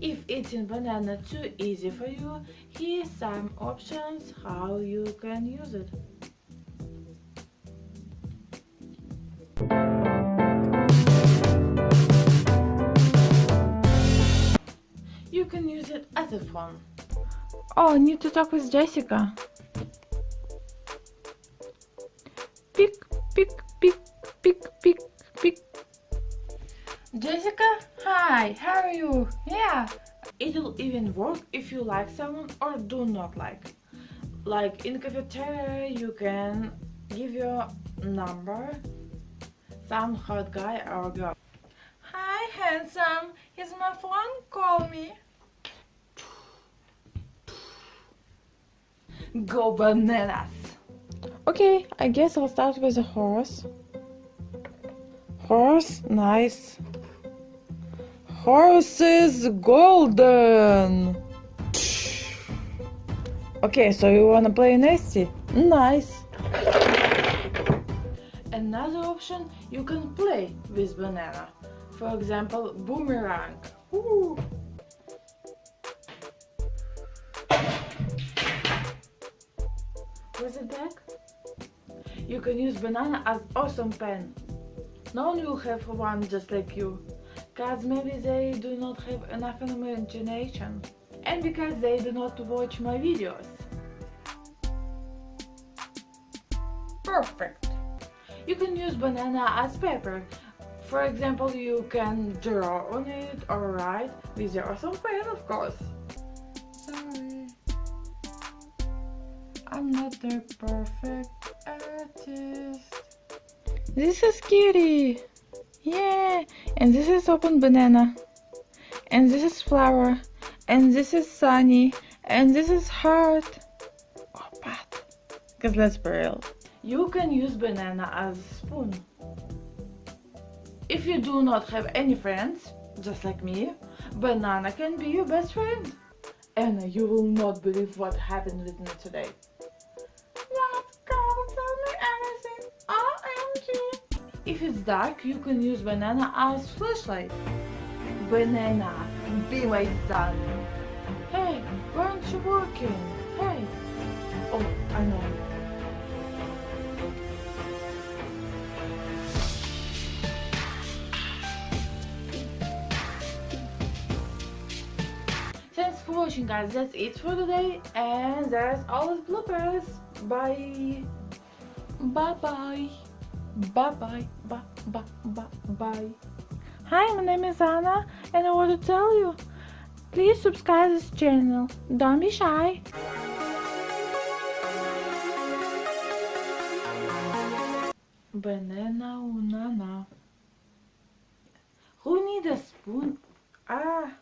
If eating banana too easy for you, here's some options how you can use it. You can use it as a phone. Oh, I need to talk with Jessica. Pick, pick, pick, pick, pick, pick. Jessica? Hi, how are you? Yeah. It'll even work if you like someone or do not like. Like in cafeteria, you can give your number, some hot guy or girl. Hi, handsome. Here's my phone. Call me. Go bananas. Okay, I guess I'll start with a horse. Horse, nice. Horse is golden. Okay, so you wanna play nasty? Nice. Another option, you can play with banana. For example, boomerang. Ooh. Was it back? You can use banana as awesome pen. No one will have one just like you. Cause maybe they do not have enough imagination. And because they do not watch my videos. Perfect. You can use banana as paper. For example, you can draw on it or write with your awesome pen, of course. Sorry. I'm not the perfect artist. This is Kitty. Yeah. And this is open banana. And this is flower. And this is sunny. And this is heart. Oh, but. Because let's be real. You can use banana as a spoon. If you do not have any friends, just like me, banana can be your best friend. and you will not believe what happened with me today. If it's dark, you can use banana as flashlight. Banana, be my sun. Hey, why aren't you working? Hey. Oh, I know. Thanks for watching guys, that's it for today and there's always bloopers. Bye. Bye bye. Bye bye. Bye bye bye bye. Hi, my name is Anna and I want to tell you, please subscribe this channel. Don't be shy. Banana unana. Who need a spoon? Ah.